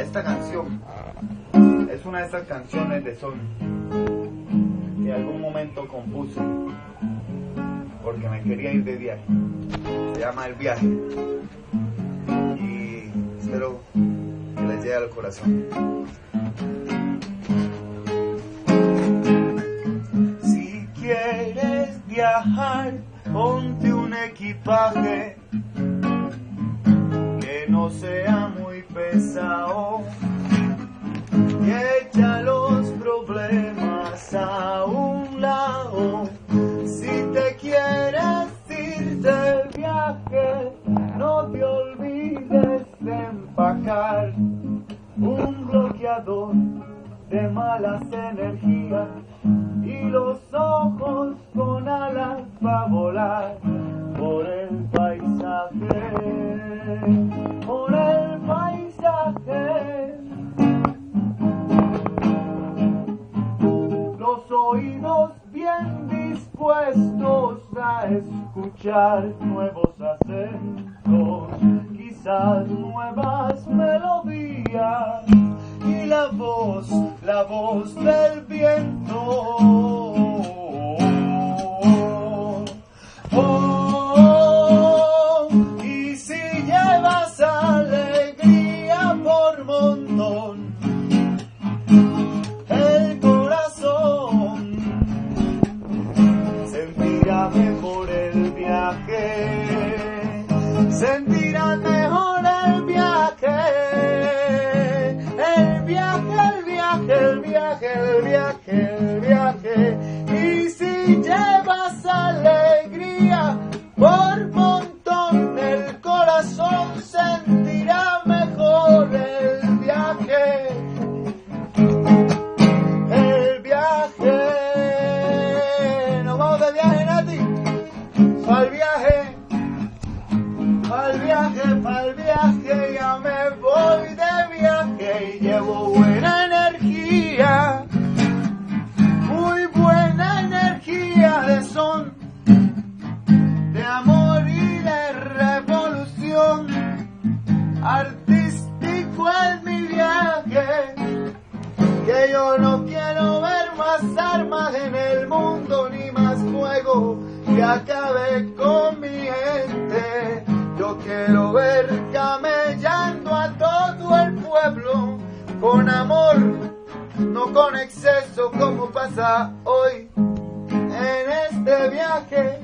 esta canción es una de esas canciones de son que en algún momento compuse porque me quería ir de viaje. Se llama El viaje y espero que les llegue al corazón. Si quieres viajar, ponte un equipaje que no sea muy pesado y echa los problemas a un lado. Si te quieres ir de viaje, no te olvides de empacar un bloqueador de malas energías y los ojos con alas para volar dispuestos a escuchar nuevos acentos, quizás nuevas melodías y la voz, la voz del viento. Sentirá me voy de viaje y llevo buena energía, muy buena energía de son, de amor y de revolución. Artístico es mi viaje que yo no quiero ver más armas en el mundo ni más fuego que acabe con con amor, no con exceso como pasa hoy en este viaje